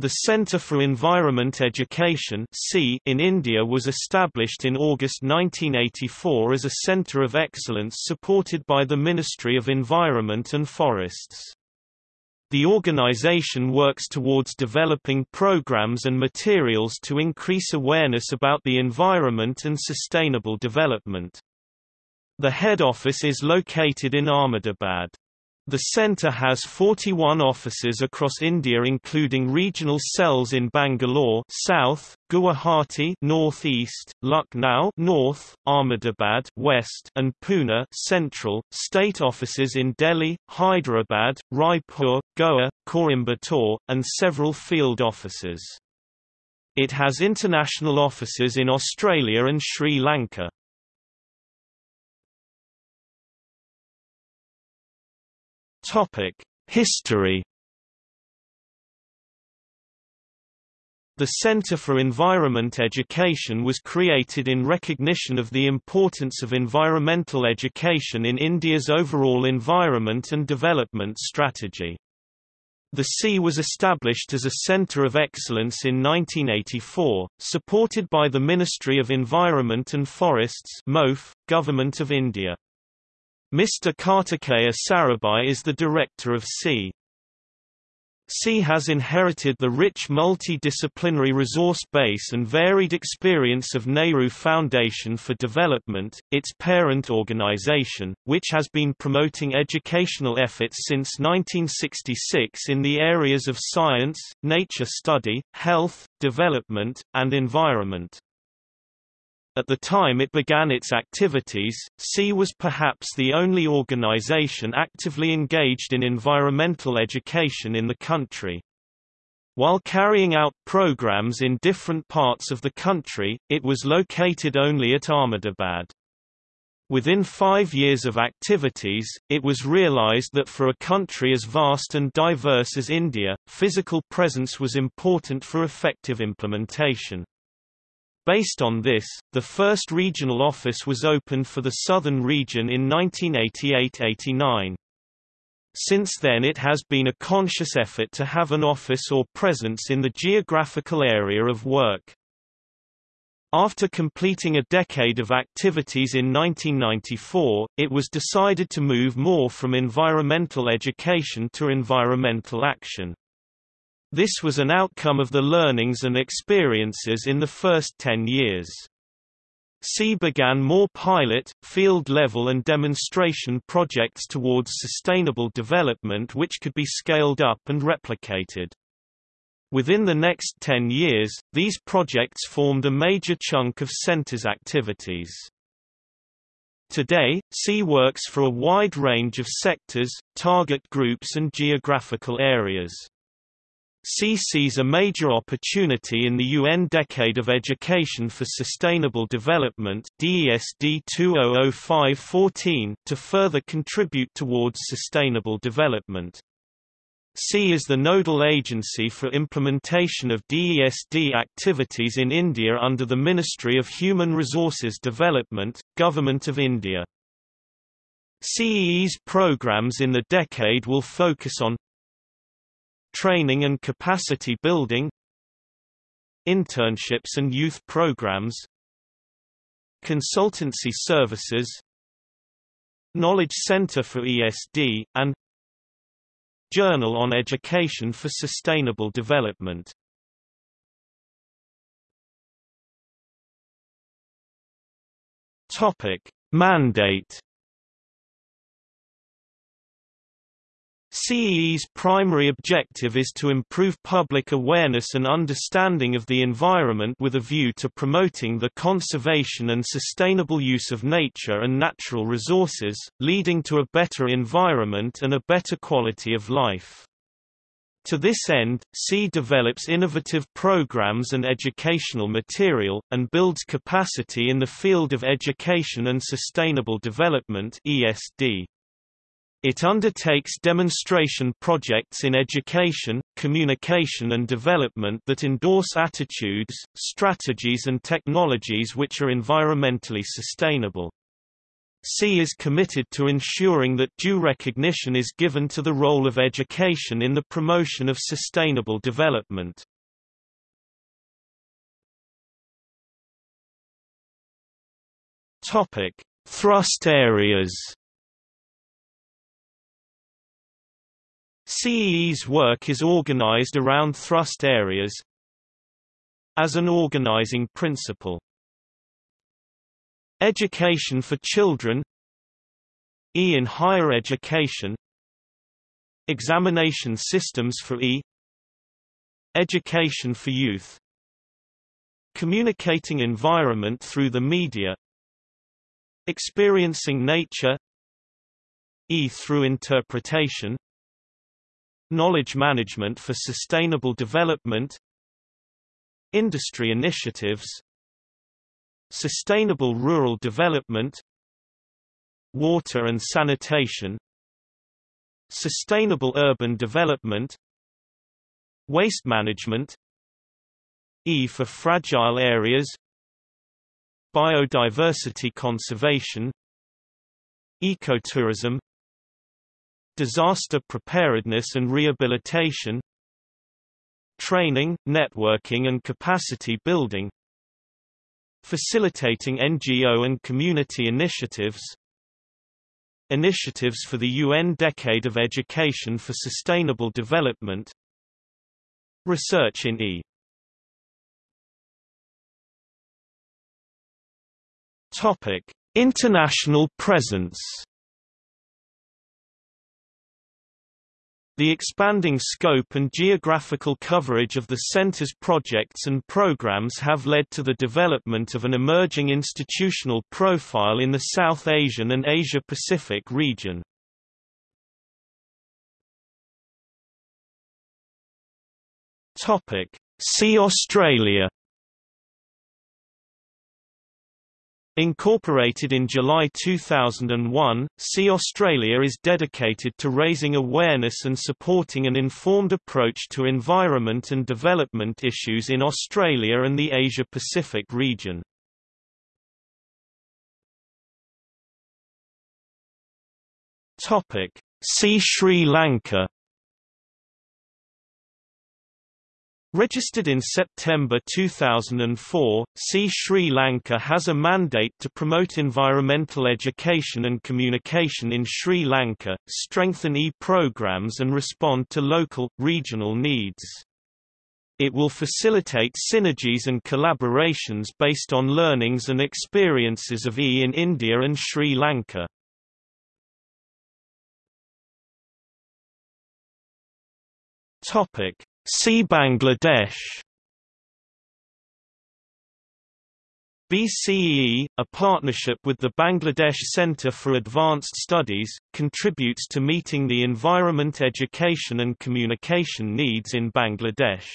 The Centre for Environment Education in India was established in August 1984 as a centre of excellence supported by the Ministry of Environment and Forests. The organization works towards developing programs and materials to increase awareness about the environment and sustainable development. The head office is located in Ahmedabad. The centre has 41 offices across India including regional cells in Bangalore South, Guwahati Northeast, Lucknow North, Ahmedabad West, and Pune Central, state offices in Delhi, Hyderabad, Raipur, Goa, Coimbatore, and several field offices. It has international offices in Australia and Sri Lanka. History The Center for Environment Education was created in recognition of the importance of environmental education in India's overall environment and development strategy. The C was established as a Centre of Excellence in 1984, supported by the Ministry of Environment and Forests MOF, Government of India. Mr. Kartikeya Sarabhai is the director of C. C has inherited the rich multidisciplinary resource base and varied experience of Nehru Foundation for Development, its parent organization, which has been promoting educational efforts since 1966 in the areas of science, nature study, health, development, and environment. At the time it began its activities, C was perhaps the only organization actively engaged in environmental education in the country. While carrying out programs in different parts of the country, it was located only at Ahmedabad. Within five years of activities, it was realized that for a country as vast and diverse as India, physical presence was important for effective implementation. Based on this, the first regional office was opened for the southern region in 1988–89. Since then it has been a conscious effort to have an office or presence in the geographical area of work. After completing a decade of activities in 1994, it was decided to move more from environmental education to environmental action. This was an outcome of the learnings and experiences in the first 10 years. C began more pilot, field-level and demonstration projects towards sustainable development which could be scaled up and replicated. Within the next 10 years, these projects formed a major chunk of center's activities. Today, C works for a wide range of sectors, target groups and geographical areas. C sees a major opportunity in the UN Decade of Education for Sustainable Development DESD 2005-14 to further contribute towards sustainable development. C is the nodal agency for implementation of DESD activities in India under the Ministry of Human Resources Development, Government of India. CEE's programs in the decade will focus on Training and capacity building Internships and youth programs Consultancy services Knowledge Center for ESD, and Journal on Education for Sustainable Development Topic. Mandate CEE's primary objective is to improve public awareness and understanding of the environment with a view to promoting the conservation and sustainable use of nature and natural resources, leading to a better environment and a better quality of life. To this end, C develops innovative programs and educational material, and builds capacity in the field of education and sustainable development ESD. It undertakes demonstration projects in education, communication and development that endorse attitudes, strategies and technologies which are environmentally sustainable. C is committed to ensuring that due recognition is given to the role of education in the promotion of sustainable development. Topic: Thrust areas. CEE's work is organized around thrust areas as an organizing principle. Education for children E in higher education Examination systems for E Education for youth Communicating environment through the media Experiencing nature E through interpretation Knowledge management for sustainable development Industry initiatives Sustainable rural development Water and sanitation Sustainable urban development Waste management E for fragile areas Biodiversity conservation Ecotourism Disaster preparedness and rehabilitation Training, networking and capacity building Facilitating NGO and community initiatives Initiatives for the UN Decade of Education for Sustainable Development Research in E. Topic: International presence The expanding scope and geographical coverage of the Center's projects and programs have led to the development of an emerging institutional profile in the South Asian and Asia-Pacific region. See Australia Incorporated in July 2001, See Australia is dedicated to raising awareness and supporting an informed approach to environment and development issues in Australia and the Asia-Pacific region. See Sri Lanka Registered in September 2004, See Sri Lanka has a mandate to promote environmental education and communication in Sri Lanka, strengthen e-programs and respond to local, regional needs. It will facilitate synergies and collaborations based on learnings and experiences of E in India and Sri Lanka. Topic See Bangladesh BCEE, a partnership with the Bangladesh Centre for Advanced Studies, contributes to meeting the environment education and communication needs in Bangladesh.